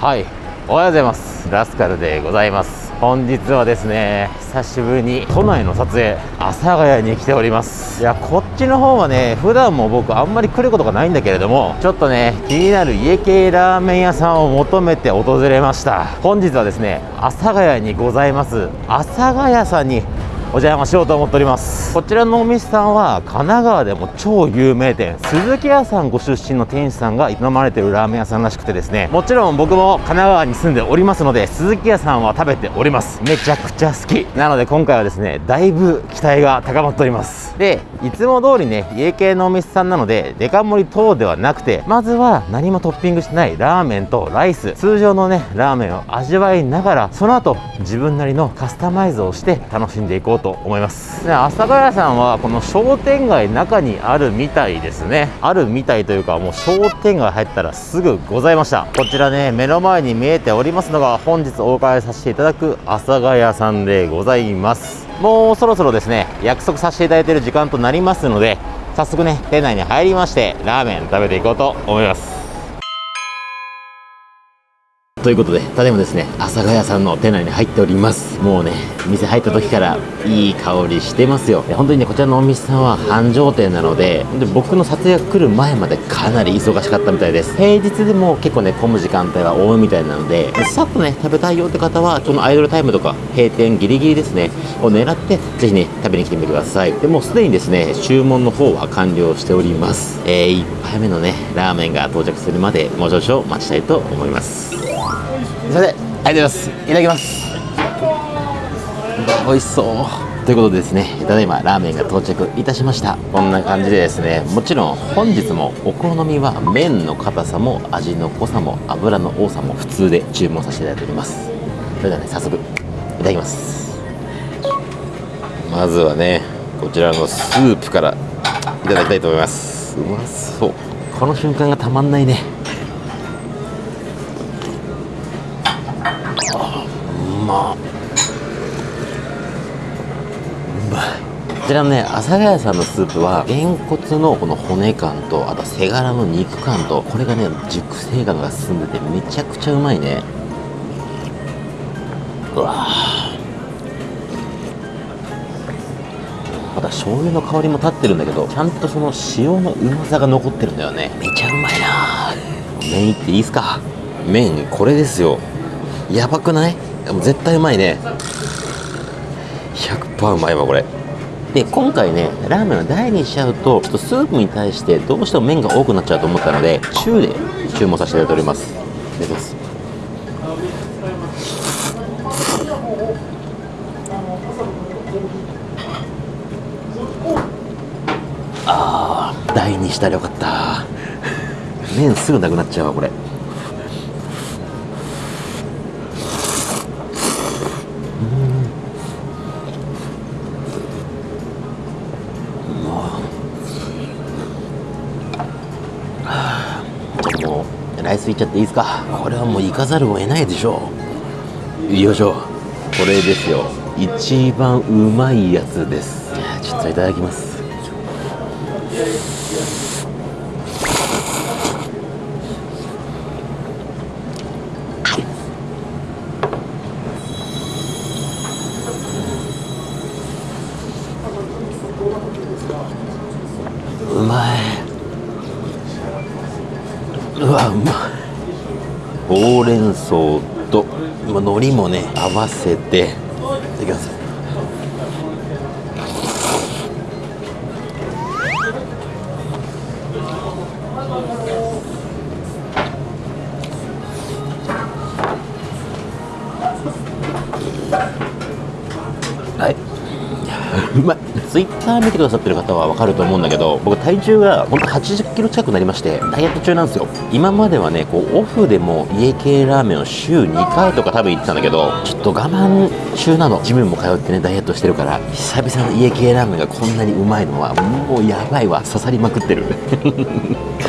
はい。おはようございます。ラスカルでございます。本日はですね久しぶりに都内の撮影阿佐ヶ谷に来ております。いやこっちの方はね普段も僕あんまり来ることがないんだけれどもちょっとね気になる家系ラーメン屋さんを求めて訪れました。本日はですね阿佐ヶ谷にございます。阿佐ヶ谷さんにお邪魔しようと思っております。こちらのお店さんは神奈川でも超有名店鈴木屋さんご出身の店主さんが営まれてるラーメン屋さんらしくてですねもちろん僕も神奈川に住んでおりますので鈴木屋さんは食べております。めちゃくちゃ好き。なので今回はですねだいぶ期待が高まっております。でいつも通りね家系のお店さんなのでデカ盛り等ではなくてまずは何もトッピングしてないラーメンとライス。通常のねラーメンを味わいながらその後自分なりのカスタマイズをして楽しんでいこうと思います。で阿佐ヶ谷さんはこの商店街中にあるみたいですね。あるみたいというかもう商店街入ったらすぐございました。こちらね目の前に見えておりますのが本日お伺いさせていただく阿佐ヶ谷さんでございます。もうそろそろですね約束させていただいている時間となりますので早速ね店内に入りましてラーメン食べていこうと思います。ということで、ただいまですね、阿佐ヶ谷さんの店内に入っております。もうね、店入った時からいい香りしてますよ。本当にね、こちらのお店さんは繁盛店なので、で僕の撮影が来る前までかなり忙しかったみたいです。平日でも結構ね、混む時間帯が多いみたいなので、さっとね、食べたいよって方は、そのアイドルタイムとか閉店ギリギリですね、を狙って、ぜひね、食べに来てみてください。でもうすでにですね、注文の方は完了しております。えー、1杯目のね、ラーメンが到着するまで、もう少々待ちたいと思います。それでありがとうございますいただきます。美味しそう。ということでですねただいまラーメンが到着いたしました。こんな感じでですねもちろん本日もお好みは麺の硬さも味の濃さも油の多さも普通で注文させていただいております。それではね早速いただきます。まずはねこちらのスープからいただきたいと思います。うまそう。この瞬間がたまんないね。ちらのね阿佐ヶ谷さんのスープはげんこつのこの骨感とあと背ガラの肉感とこれがね熟成感が進んでてめちゃくちゃうまいね。うわまた醤油の香りも立ってるんだけどちゃんとその塩のうまさが残ってるんだよね。めちゃうまいな麺いっていいっすか？麺これですよ。やばくない？も絶対うまいね。100%うまいわこれ。で今回ねラーメンを大にしちゃうとちょっとスープに対してどうしても麺が多くなっちゃうと思ったので中で注文させていただいております。いただきます。あー大にしたらよかった。麺すぐなくなっちゃうわこれじゃあもうライスいっちゃっていいですか？これはもう行かざるを得ないでしょう。よいしょ。これですよ。一番うまいやつです。じゃあちょっといただきますうまいうわうまいほうれん草とまあ海苔もね合わせていただきます。ツイッター見てくださってる方は分かると思うんだけど僕体重がほんと80キロ近くなりましてダイエット中なんですよ。今まではねこうオフでも家系ラーメンを週2回とか多分行ってたんだけどちょっと我慢中なの。ジムも通ってねダイエットしてるから久々の家系ラーメンがこんなにうまいのはもうやばいわ。刺さりまくってる。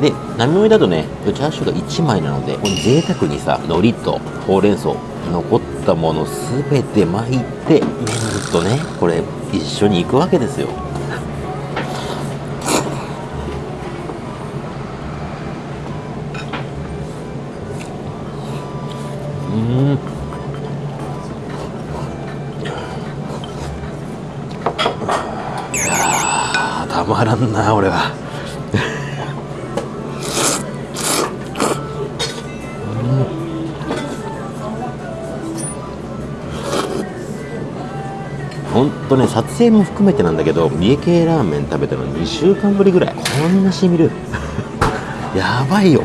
で並盛だとねチャーシューが1枚なのでこの贅沢にさ海苔とほうれん草残ったもの全て巻いて麺とねこれ一緒に行くわけですよ。うん。たまらんな俺は。本当ね撮影も含めてなんだけど三重系ラーメン食べたの2週間ぶりぐらい。こんなしみる。やばいよ、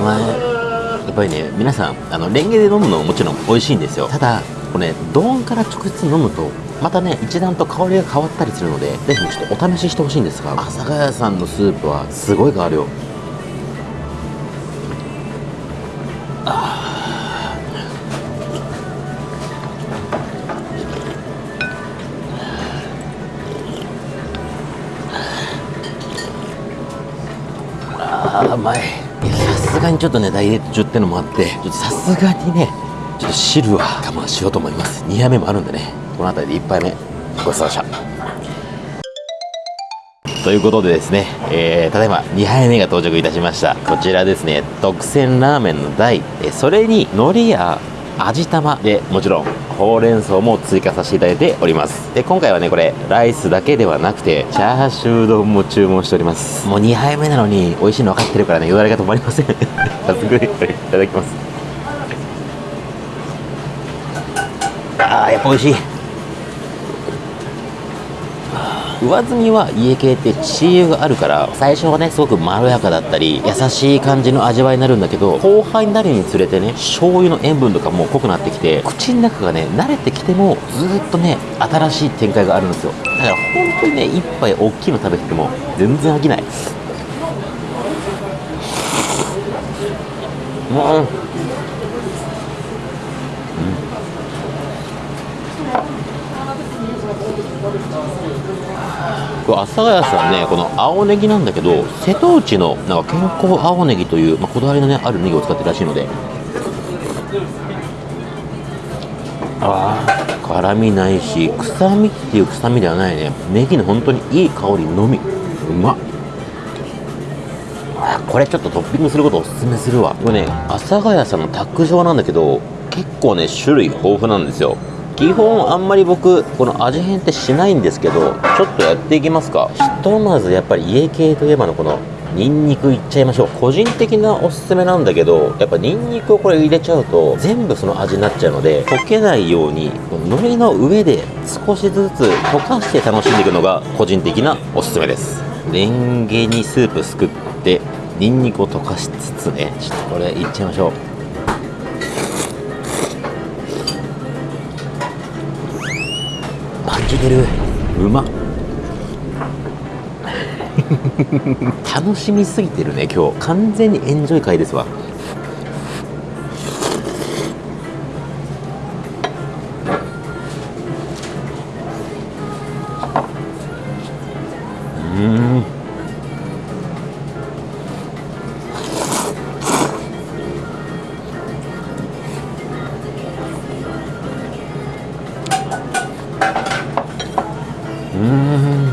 お前やっぱりね皆さんあのレンゲで飲むのももちろん美味しいんですよ。ただこれね丼から直接飲むとまたね一段と香りが変わったりするのでぜひちょっとお試ししてほしいんですが阿佐ヶ谷さんのスープはすごい変わるよあーうまい。すがにちょっとねダイエット中ってのもあってちょっとさすがにねちょっと汁は我慢しようと思います。2杯目もあるんでねこの辺りで1杯目ごちそうさまでした。ということでですね、えーただいま2杯目が到着いたしました。こちらですね特選ラーメンの台。えそれに海苔や味玉でもちろんほうれん草も追加させていただいております。で今回はねこれライスだけではなくてチャーシュー丼も注文しております。もう2杯目なのに美味しいの分かってるからねよだれが止まりません。早速いただきます。あーやっぱ美味しい上澄みは家系ってチー油があるから最初はねすごくまろやかだったり優しい感じの味わいになるんだけど後輩になるにつれてね醤油の塩分とかも濃くなってきて口の中がね慣れてきてもずっとね新しい展開があるんですよ。だから本当にね一杯大きいの食べてても全然飽きない。うん。これ阿佐ヶ谷さんねこの青ネギなんだけど瀬戸内のなんか健康青ネギという、まあ、こだわりのねあるネギを使ってるらしいので。ああ辛みないし臭みっていう臭みではないね。ネギの本当にいい香りのみ。うまっ。あこれちょっとトッピングすることをおすすめするわ。これね阿佐ヶ谷さんの卓上なんだけど結構ね種類豊富なんですよ基本あんまり僕この味変ってしないんですけどちょっとやっていきますか。ひとまずやっぱり家系といえばのこのニンニクいっちゃいましょう。個人的なおすすめなんだけどやっぱニンニクをこれ入れちゃうと全部その味になっちゃうので溶けないようにの海苔の上で少しずつ溶かして楽しんでいくのが個人的なおすすめです。レンゲにスープすくってニンニクを溶かしつつねちょっとこれいっちゃいましょう。パンチ出る。うまっ楽しみすぎてるね今日。完全にエンジョイ会ですわう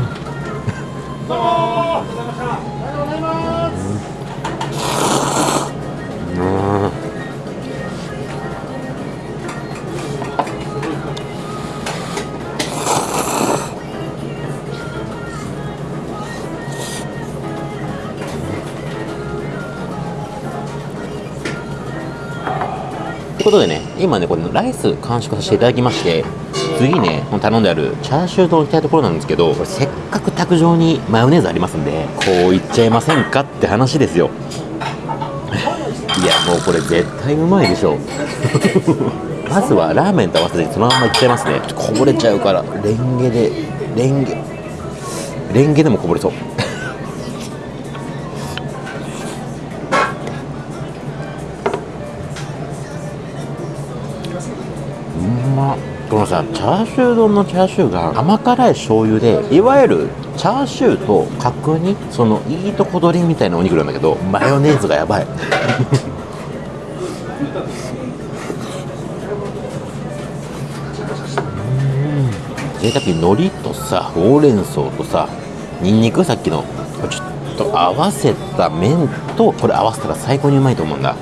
ことでね、今ね、これライス完食させていただきまして、次ね、頼んであるチャーシュー丼行きたいところなんですけど、これせっかく卓上にマヨネーズありますんで、こういっちゃいませんかって話ですよ。いや、もうこれ絶対うまいでしょ。まずはラーメンと合わせてそのままいっちゃいますね。こぼれちゃうから、レンゲで、レンゲ、レンゲでもこぼれそう。このさチャーシュー丼のチャーシューが甘辛い醤油でいわゆるチャーシューと角煮そのいいとこ取りみたいなお肉なんだけどマヨネーズがやばい。贅沢に海苔とさほうれん草とさにんにくさっきのちょっと合わせた麺とこれ合わせたら最高にうまいと思うんだ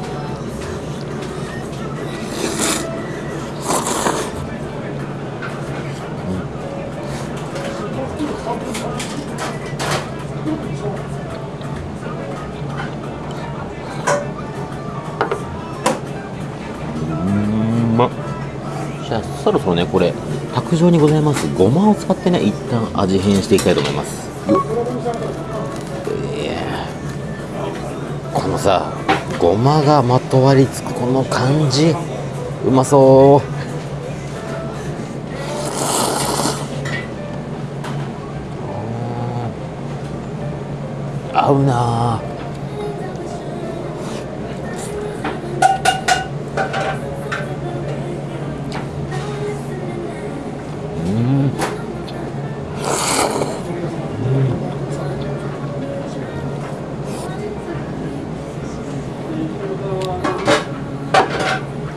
卓上にございます。ごまを使ってね一旦味変していきたいと思います。このさごまがまとわりつくこの感じ。うまそう。合うな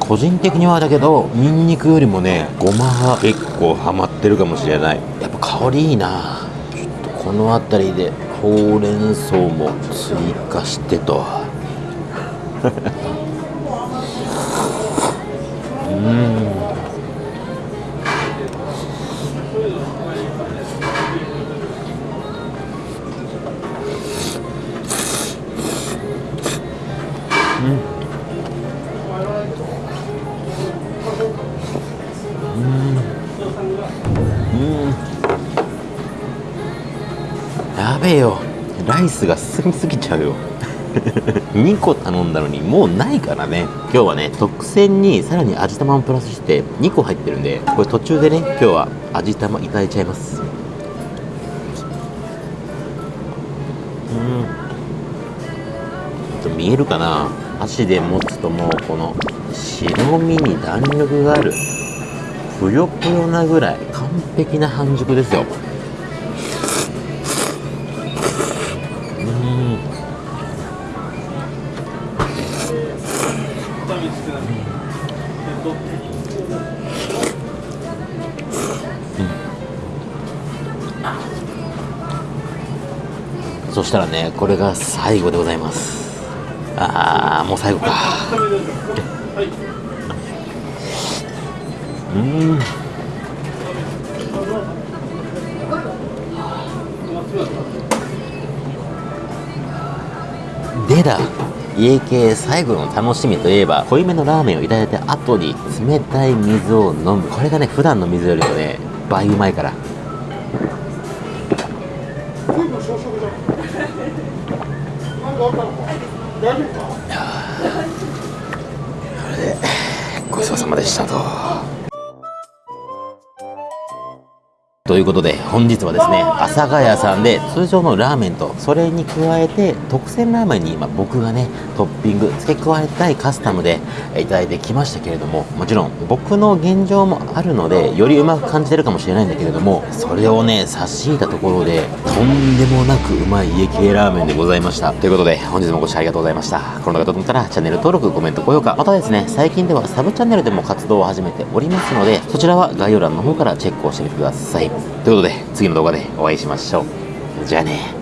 個人的にはだけどニンニクよりもねごまが結構ハマってるかもしれない。やっぱ香りいいな。ちょっとこの辺りでほうれん草も追加してと。べよライスが進みすぎちゃうよ。2個頼んだのにもうないからね。今日はね特選にさらに味玉をプラスして2個入ってるんでこれ途中でね今日は味玉いただいちゃいます。うん。見えるかな。箸で持つともうこの白身に弾力がある。ぷよぷよなぐらい。完璧な半熟ですよ。うん。そしたらねこれが最後でございます。ああもう最後か。うん。でだ。家系最後の楽しみといえば濃いめのラーメンをいただいた後に冷たい水を飲むこれがね普段の水よりもね倍うまいから これでごちそうさまでしたと。ということで本日はですね阿佐ヶ谷さんで通常のラーメンとそれに加えて特選ラーメンに今僕がねトッピング付け加えたいカスタムでいただいてきましたけれどももちろん僕の現状もあるのでよりうまく感じてるかもしれないんだけれどもそれをね差し引いたところでとんでもなくうまい家系ラーメンでございました。ということで本日もご視聴ありがとうございました。この動画と思ったらチャンネル登録コメント高評価。またですね最近ではサブチャンネルでも活動を始めておりますのでそちらは概要欄の方からチェックをしてみてください。ということで次の動画でお会いしましょう。じゃあね。